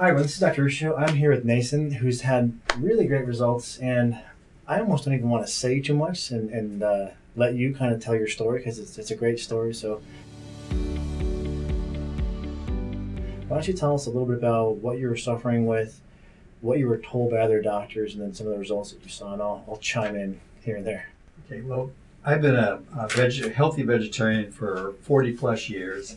Hi, everyone. This is Dr. Ruscio. I'm here with Nason, who's had really great results, and I almost don't even want to say too much and, and uh, let you kind of tell your story because it's, it's a great story. So, why don't you tell us a little bit about what you were suffering with, what you were told by other doctors, and then some of the results that you saw, and I'll, I'll chime in here and there. Okay, well, I've been a, a veg- healthy vegetarian for 40 plus years.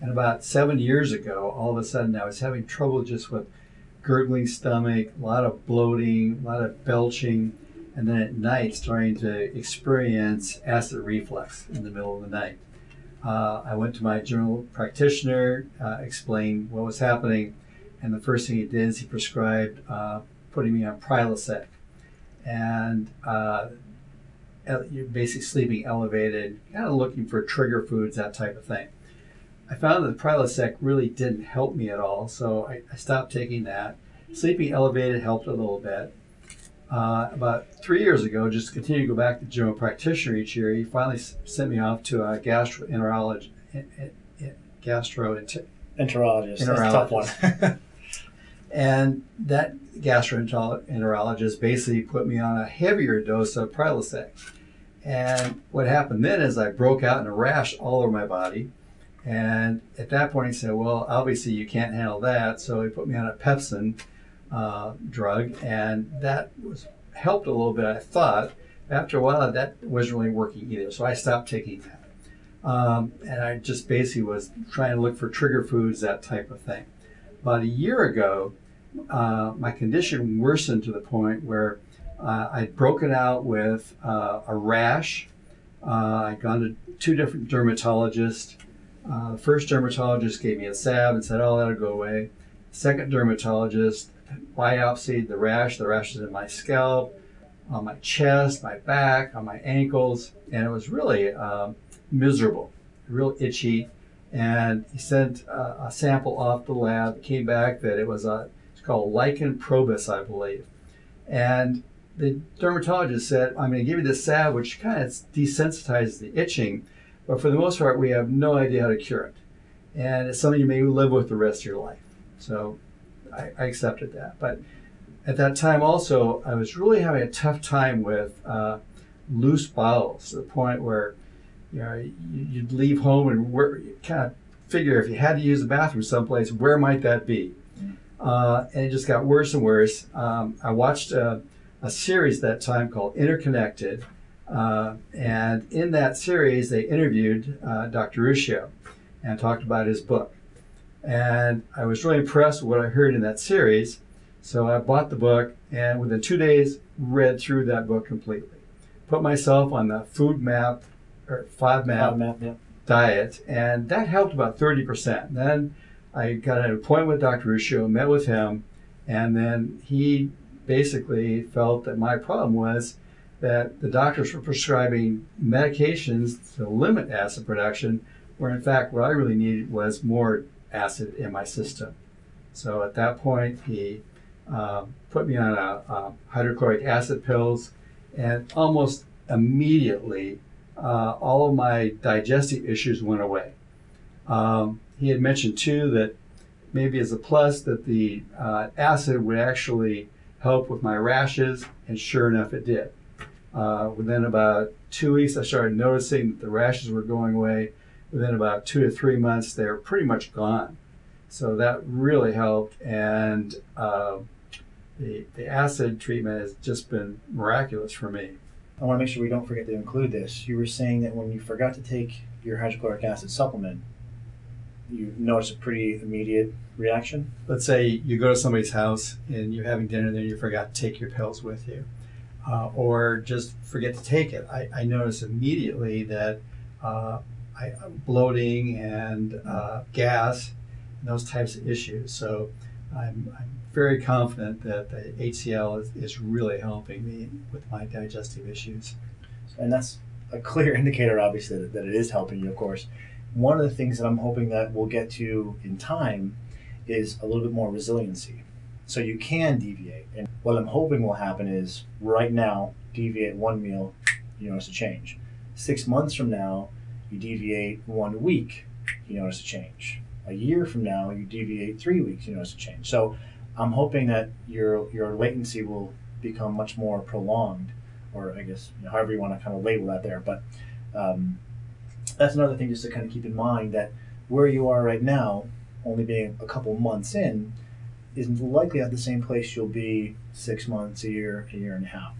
And about seven years ago, all of a sudden I was having trouble just with gurgling stomach, a lot of bloating, a lot of belching, and then at night starting to experience acid reflux in the middle of the night. Uh, I went to my general practitioner, uh, explained what was happening, and the first thing he did is he prescribed uh, putting me on Prilosec. And uh, basically sleeping elevated, kind of looking for trigger foods, that type of thing. I found that Prilosec really didn't help me at all, so I, I stopped taking that. Sleeping elevated helped a little bit. Uh, about three years ago, just to continue to go back to general practitioner each year, he finally sent me off to a gastroenterologist. Gastroenterologist. Enterologist. That's a tough one. and that gastroenterologist basically put me on a heavier dose of Prilosec. And what happened then is I broke out in a rash all over my body. And at that point, he said, Well, obviously, you can't handle that. So he put me on a Pepcid uh, drug, and that was helped a little bit, I thought. After a while, that wasn't really working either. So I stopped taking that. Um, and I just basically was trying to look for trigger foods, that type of thing. About a year ago, uh, my condition worsened to the point where uh, I'd broken out with uh, a rash. Uh, I'd gone to two different dermatologists. Uh, the first dermatologist gave me a salve and said, oh, that'll go away. Second dermatologist biopsied the rash. The rash is in my scalp, on my chest, my back, on my ankles, and it was really um, miserable, real itchy. And he sent uh, a sample off the lab. It came back that it was a, it's called lichen probus, I believe. And the dermatologist said, I'm going to give you this salve, which kind of desensitizes the itching, but for the most part, we have no idea how to cure it. And it's something you may live with the rest of your life. So I, I accepted that. But at that time, also, I was really having a tough time with uh, loose bowels to the point where you know you'd leave home and where, kind of figure if you had to use the bathroom someplace, where might that be? Uh, and it just got worse and worse. Um, I watched a, a, series that time called Interconnected, uh, and in that series, they interviewed uh, Dr. Ruscio and talked about his book. And I was really impressed with what I heard in that series. So I bought the book and within two days read through that book completely. Put myself on the food map or five map yeah. diet, and that helped about 30%. Then I got an appointment with Dr. Ruscio, met with him, and then he basically felt that my problem was that the doctors were prescribing medications to limit acid production, where in fact what I really needed was more acid in my system. So at that point, he uh, put me on a, a, hydrochloric acid pills, and almost immediately, uh, all of my digestive issues went away. Um, he had mentioned too that maybe as a plus that the uh, acid would actually help with my rashes, and sure enough, it did. Uh, within about two weeks, I started noticing that the rashes were going away. Within about two to three months, they were pretty much gone. So that really helped, and uh, the, the acid treatment has just been miraculous for me. I want to make sure we don't forget to include this. You were saying that when you forgot to take your hydrochloric acid supplement, you notice a pretty immediate reaction? Let's say you go to somebody's house and you're having dinner there and you forgot to take your pills with you. Uh, or just forget to take it. I, I notice immediately that uh, I, bloating and uh, gas, and those types of issues. So I'm, I'm, very confident that the HCL is, is really helping me with my digestive issues. And that's a clear indicator, obviously, that, that it is helping you, of course one of the things that I'm hoping that we'll get to in time is a little bit more resiliency. So you can deviate. And what I'm hoping will happen is right now, deviate one meal, you notice a change. Six months from now, you deviate one week, you notice a change. a year from now, you deviate three weeks, you notice a change. So I'm hoping that your your latency will become much more prolonged, or I guess you know, however you want to kind of label that there. But um, that's another thing just to kind of keep in mind that where you are right now, only being a couple months in, is likely at the same place you'll be six months, a year, a year and a half.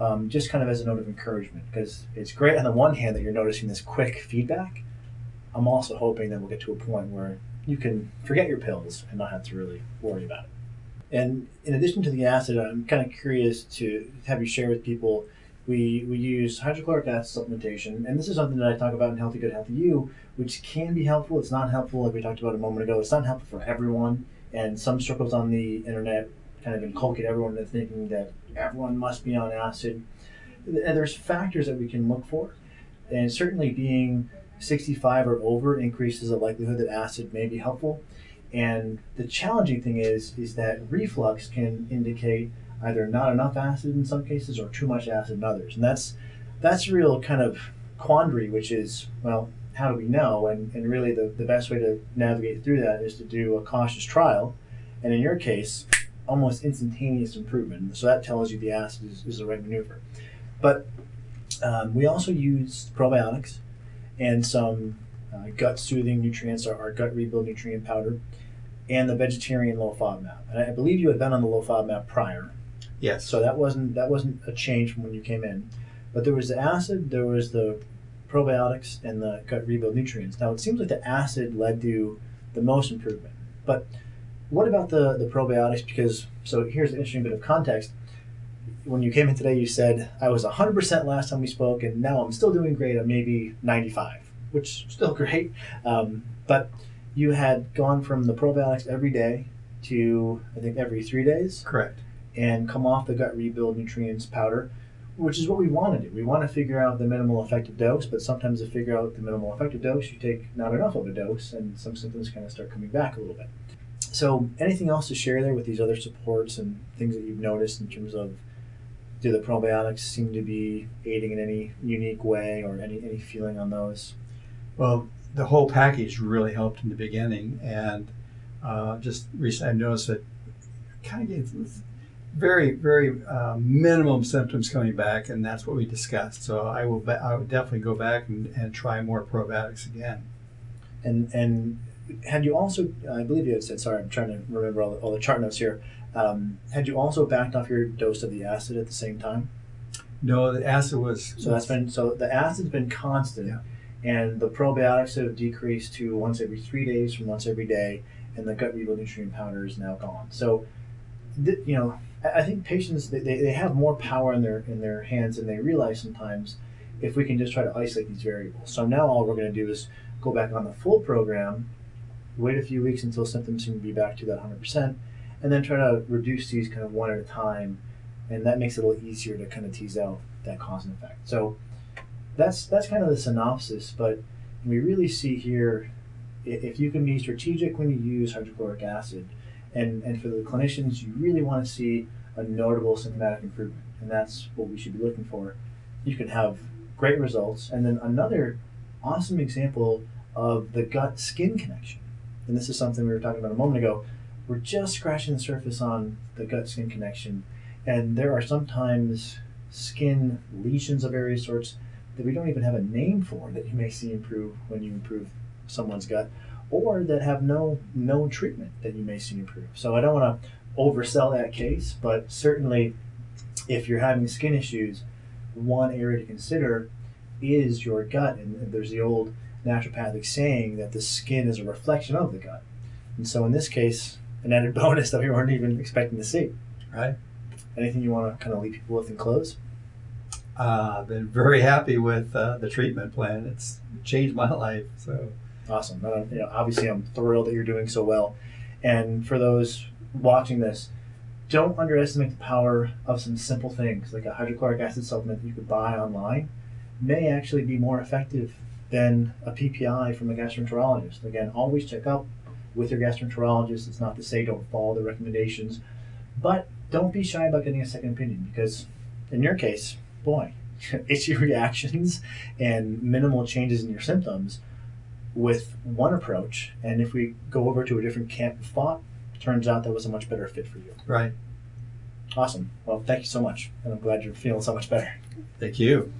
Um, just kind of as a note of encouragement, because it's great on the one hand that you're noticing this quick feedback. I'm also hoping that we'll get to a point where you can forget your pills and not have to really worry about it. And in addition to the acid, I'm kind of curious to have you share with people. We, we use hydrochloric acid supplementation, and this is something that I talk about in Healthy Gut Healthy You, which can be helpful. It's not helpful, like we talked about a moment ago. It's not helpful for everyone, and some circles on the internet kind of inculcate everyone into thinking that everyone must be on acid. And there's factors that we can look for, and certainly being 65 or over increases the likelihood that acid may be helpful. And the challenging thing is, is that reflux can indicate either not enough acid in some cases or too much acid in others. And that's that's a real kind of quandary, which is, well, how do we know? And, and really the, the best way to navigate through that is to do a cautious trial. And in your case, almost instantaneous improvement. So that tells you the acid is, is the right maneuver. But um, we also use probiotics and some uh, gut soothing nutrients, our, our gut rebuild nutrient powder and the vegetarian low FODMAP. And I believe you had been on the low FODMAP prior, Yes. so that wasn't that wasn't a change from when you came in. But there was the acid, there was the probiotics, and the gut rebuild nutrients. Now it seems like the acid led to the most improvement. But what about the the probiotics? Because so here's an interesting bit of context. When you came in today, you said I was 100% last time we spoke, and now I'm still doing great. I'm maybe 95, which is still great. Um, but you had gone from the probiotics every day to I think every three days, Correct. and come off the gut rebuild nutrients powder, which is what we want to do. We want to figure out the minimal effective dose, but sometimes to figure out the minimal effective dose, you take not enough of a dose, and some symptoms kind of start coming back a little bit. So, anything else to share there with these other supports and things that you've noticed in terms of do the probiotics seem to be aiding in any unique way or any, any feeling on those? Well, the whole package really helped in the beginning, and uh, just recently I noticed that kind of gave very, very uh, minimum symptoms coming back, and that's what we discussed. So I will, be, I would definitely go back and, and try more probiotics again. And and had you also, I believe you had said, sorry, I'm trying to remember all the, all the chart notes here. Um, had you also backed off your dose of the acid at the same time? No, the acid was So that's been so the acid's been constant, Yeah. and the probiotics have decreased to once every three days from once every day, and the gut rebuild nutrient powder is now gone. So, you know, I, think patients they, they, they have more power in their in their hands than they realize sometimes. If we can just try to isolate these variables. So now all we're going to do is go back on the full program, wait a few weeks until symptoms seem to be back to that 100%, and then try to reduce these kind of one at a time and that makes it a little easier to kind of tease out that cause and effect. So that's that's kind of the synopsis. But we really see here if you can be strategic when you use hydrochloric acid, and and for the clinicians, you really want to see a notable symptomatic improvement, and that's what we should be looking for. You can have great results, and then another awesome example of the gut skin connection. And this is something we were talking about a moment ago. We're just scratching the surface on the gut skin connection and there are sometimes skin lesions of various sorts that we don't even have a name for that you may see improve when you improve someone's gut, or that have no known treatment that you may see improve. So I don't want to oversell that case, but certainly if you're having skin issues, one area to consider is your gut. And there's the old naturopathic saying that the skin is a reflection of the gut. And so in this case, an added bonus that we weren't even expecting to see. right. Anything you want to kind of leave people with and close? Uh, I've been very happy with uh, the treatment plan. It's changed my life. So Awesome. Uh, you know, obviously, I'm thrilled that you're doing so well. And for those watching this, don't underestimate the power of some simple things like a hydrochloric acid supplement that you could buy online may actually be more effective than a PPI from a gastroenterologist. Again, always check up with your gastroenterologist. It's not to say don't follow the recommendations, but don't be shy about getting a second opinion because in your case, boy, itchy reactions and minimal changes in your symptoms with one approach, and if we go over to a different camp of thought, turns out that was a much better fit for you. Right. Awesome. Well, thank you so much, and I'm glad you're feeling so much better. Thank you.